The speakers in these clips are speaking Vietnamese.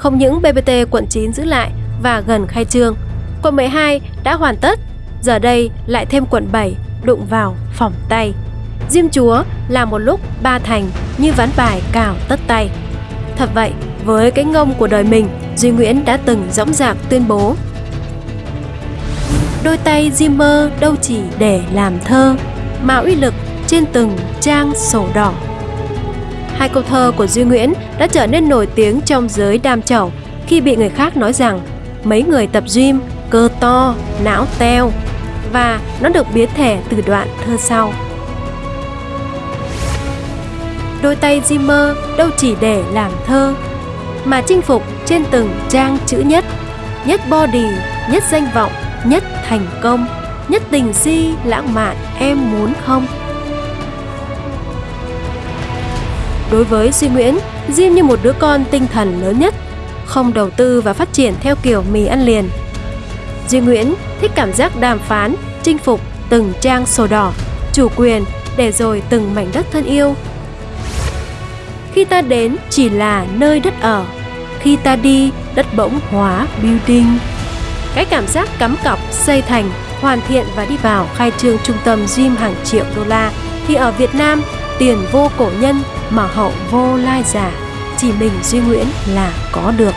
không những BBT quận 9 giữ lại và gần khai trương, quận 12 đã hoàn tất, giờ đây lại thêm quận 7 đụng vào phòng tay. Diêm Chúa là một lúc ba thành như ván bài cào tất tay. Thật vậy, với cái ngông của đời mình, Duy Nguyễn đã từng dõng dạc tuyên bố Đôi tay Diêm mơ đâu chỉ để làm thơ, mà uy lực trên từng trang sổ đỏ. Hai câu thơ của Duy Nguyễn đã trở nên nổi tiếng trong giới đam chẩu khi bị người khác nói rằng mấy người tập gym cơ to, não teo và nó được biến thể từ đoạn thơ sau. Đôi tay Zimmer đâu chỉ để làm thơ, mà chinh phục trên từng trang chữ nhất, nhất body, nhất danh vọng, nhất thành công, nhất tình si lãng mạn em muốn không? Đối với Duy Nguyễn, Diêm như một đứa con tinh thần lớn nhất, không đầu tư và phát triển theo kiểu mì ăn liền. Duy Nguyễn thích cảm giác đàm phán, chinh phục từng trang sổ đỏ, chủ quyền để rồi từng mảnh đất thân yêu. Khi ta đến chỉ là nơi đất ở, khi ta đi đất bỗng hóa building. Cái cảm giác cắm cọc, xây thành, hoàn thiện và đi vào khai trương trung tâm gym hàng triệu đô la thì ở Việt Nam tiền vô cổ nhân mà hậu vô lai giả chỉ mình Duy Nguyễn là có được.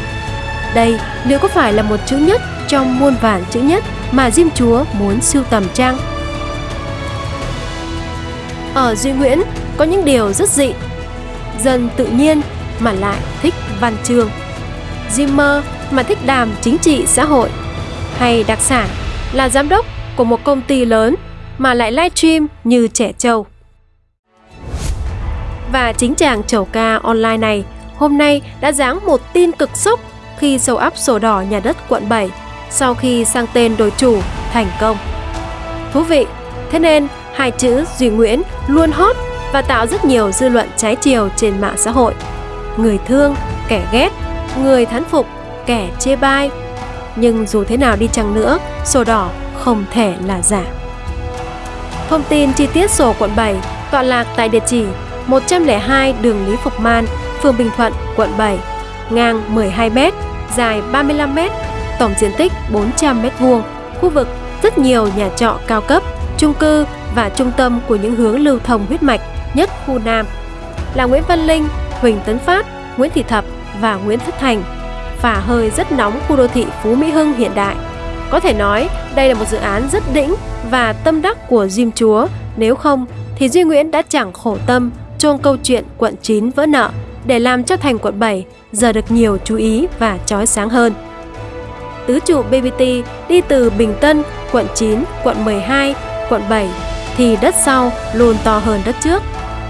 Đây liệu có phải là một chữ nhất trong muôn vàn chữ nhất mà Diêm Chúa muốn sưu tầm chăng? Ở Duy Nguyễn có những điều rất dị, dân tự nhiên mà lại thích văn chương. diêm mơ mà thích đàm chính trị xã hội hay đặc sản là giám đốc của một công ty lớn mà lại livestream như trẻ trâu. Và chính chàng chầu ca online này hôm nay đã giáng một tin cực sốc khi sâu áp sổ đỏ nhà đất quận 7 sau khi sang tên đổi chủ thành công. Thú vị, thế nên hai chữ Duy Nguyễn luôn hot và tạo rất nhiều dư luận trái chiều trên mạng xã hội. Người thương, kẻ ghét, người thán phục, kẻ chê bai. Nhưng dù thế nào đi chăng nữa, sổ đỏ không thể là giả. Thông tin chi tiết sổ quận 7 tọa lạc tại địa chỉ 102 đường Lý Phục Man, phường Bình Thuận, quận 7, ngang 12m, dài 35m, tổng diện tích 400m2, khu vực rất nhiều nhà trọ cao cấp, chung cư và trung tâm của những hướng lưu thông huyết mạch nhất khu Nam là Nguyễn Văn Linh, Huỳnh Tấn Phát, Nguyễn Thị Thập và Nguyễn Thất Thành, phả hơi rất nóng khu đô thị Phú Mỹ Hưng hiện đại. Có thể nói đây là một dự án rất đỉnh và tâm đắc của Diêm Chúa, nếu không thì Duy Nguyễn đã chẳng khổ tâm chôn câu chuyện quận 9 vỡ nợ để làm cho thành quận 7 giờ được nhiều chú ý và chói sáng hơn. Tứ trụ BBT đi từ Bình Tân, quận 9, quận 12, quận 7 thì đất sau luôn to hơn đất trước.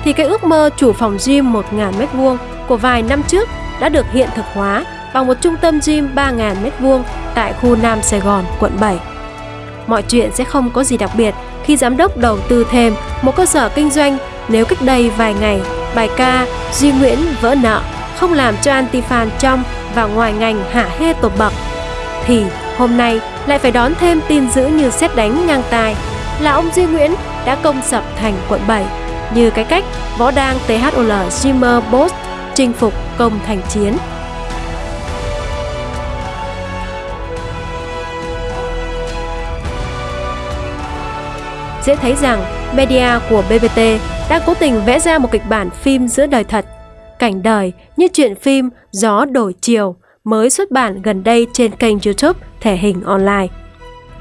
Thì cái ước mơ chủ phòng gym 1.000m2 của vài năm trước đã được hiện thực hóa bằng một trung tâm gym 3.000m2 tại khu Nam Sài Gòn, quận 7. Mọi chuyện sẽ không có gì đặc biệt khi giám đốc đầu tư thêm một cơ sở kinh doanh nếu cách đây vài ngày, bài ca Duy Nguyễn vỡ nợ không làm cho anti-fan trong và ngoài ngành hạ hê tột bậc, thì hôm nay lại phải đón thêm tin dữ như xét đánh ngang tai là ông Duy Nguyễn đã công sập thành quận 7 như cái cách võ đang THOL Jimmer Boss chinh phục công thành chiến. Dễ thấy rằng media của BBT đã cố tình vẽ ra một kịch bản phim giữa đời thật, cảnh đời như chuyện phim Gió đổi chiều mới xuất bản gần đây trên kênh YouTube thể hình online.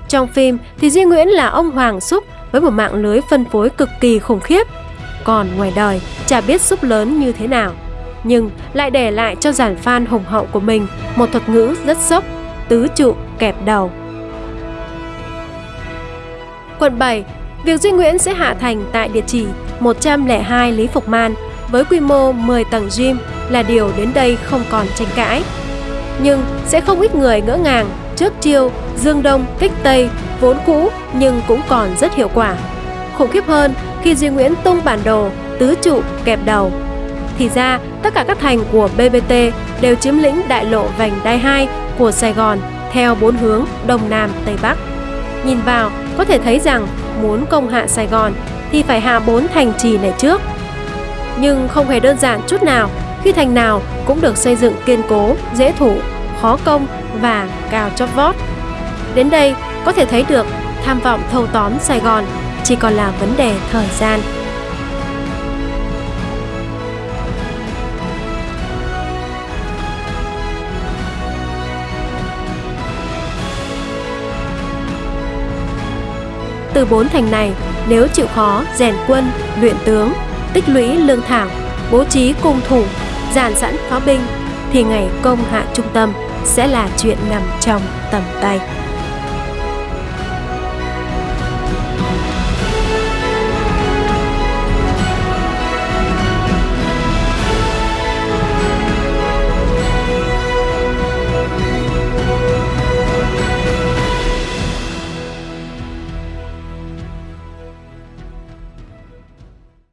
Trong phim thì Duy Nguyễn là ông Hoàng Xúc với một mạng lưới phân phối cực kỳ khủng khiếp. Còn ngoài đời, chả biết Xúc lớn như thế nào. Nhưng lại để lại cho giản fan hùng hậu của mình một thuật ngữ rất sốc, tứ trụ kẹp đầu. Quận 7, việc Duy Nguyễn sẽ hạ thành tại địa chỉ 102 Lý Phục Man với quy mô 10 tầng gym là điều đến đây không còn tranh cãi. Nhưng sẽ không ít người ngỡ ngàng trước chiêu Dương Đông kích Tây vốn cũ nhưng cũng còn rất hiệu quả. Khủng khiếp hơn khi Duy Nguyễn tung bản đồ tứ trụ kẹp đầu. Thì ra, tất cả các thành của BBT đều chiếm lĩnh đại lộ vành đai 2 của Sài Gòn theo bốn hướng Đông Nam Tây Bắc. Nhìn vào, có thể thấy rằng muốn công hạ Sài Gòn thì phải hạ bốn thành trì này trước. Nhưng không hề đơn giản chút nào khi thành nào cũng được xây dựng kiên cố, dễ thủ, khó công và cao chót vót. Đến đây có thể thấy được tham vọng thâu tóm Sài Gòn chỉ còn là vấn đề thời gian. Từ bốn thành này, nếu chịu khó rèn quân, luyện tướng, tích lũy lương thảo, bố trí cung thủ, dàn sẵn pháo binh, thì ngày công hạ trung tâm sẽ là chuyện nằm trong tầm tay.